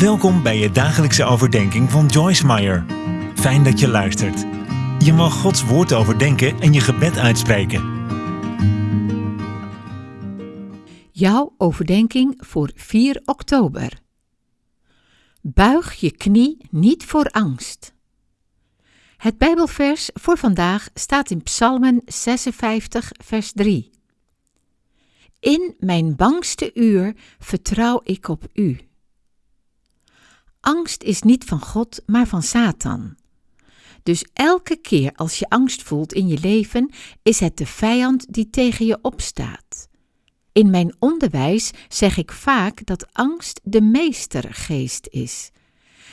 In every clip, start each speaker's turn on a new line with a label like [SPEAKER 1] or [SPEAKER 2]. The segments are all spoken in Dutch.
[SPEAKER 1] Welkom bij je dagelijkse overdenking van Joyce Meyer. Fijn dat je luistert. Je mag Gods woord overdenken en je gebed uitspreken.
[SPEAKER 2] Jouw overdenking voor 4 oktober. Buig je knie niet voor angst. Het Bijbelvers voor vandaag staat in Psalmen 56, vers 3. In mijn bangste uur vertrouw ik op u. Angst is niet van God, maar van Satan. Dus elke keer als je angst voelt in je leven, is het de vijand die tegen je opstaat. In mijn onderwijs zeg ik vaak dat angst de meestergeest is.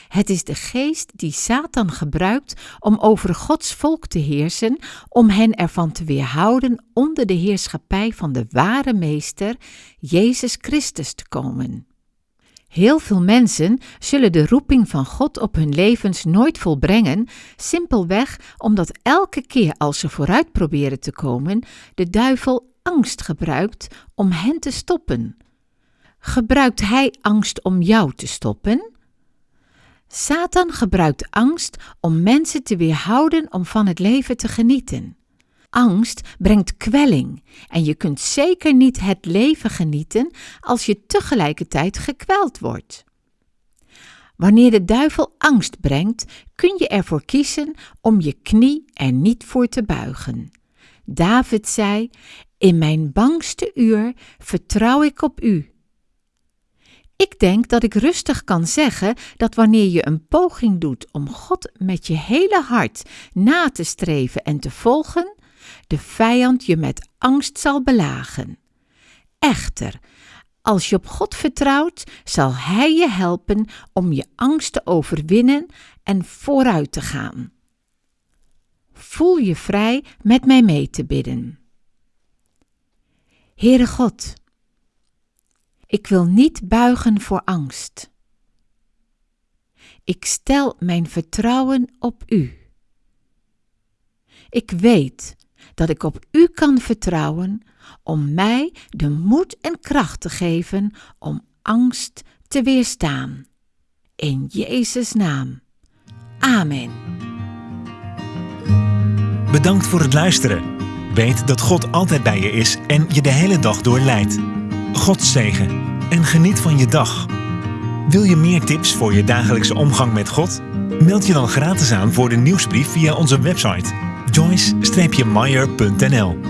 [SPEAKER 2] Het is de geest die Satan gebruikt om over Gods volk te heersen, om hen ervan te weerhouden onder de heerschappij van de ware meester, Jezus Christus, te komen. Heel veel mensen zullen de roeping van God op hun levens nooit volbrengen, simpelweg omdat elke keer als ze vooruit proberen te komen, de duivel angst gebruikt om hen te stoppen. Gebruikt hij angst om jou te stoppen? Satan gebruikt angst om mensen te weerhouden om van het leven te genieten. Angst brengt kwelling en je kunt zeker niet het leven genieten als je tegelijkertijd gekweld wordt. Wanneer de duivel angst brengt, kun je ervoor kiezen om je knie er niet voor te buigen. David zei: In mijn bangste uur vertrouw ik op u. Ik denk dat ik rustig kan zeggen dat wanneer je een poging doet om God met je hele hart na te streven en te volgen, de vijand je met angst zal belagen. Echter, als je op God vertrouwt, zal Hij je helpen om je angst te overwinnen en vooruit te gaan. Voel je vrij met mij mee te bidden. Heere God, ik wil niet buigen voor angst. Ik stel mijn vertrouwen op U. Ik weet dat ik op U kan vertrouwen om mij de moed en kracht te geven om angst te weerstaan. In Jezus' naam. Amen.
[SPEAKER 1] Bedankt voor het luisteren. Weet dat God altijd bij je is en je de hele dag door leidt. God zegen en geniet van je dag. Wil je meer tips voor je dagelijkse omgang met God? Meld je dan gratis aan voor de nieuwsbrief via onze website joyce-meyer.nl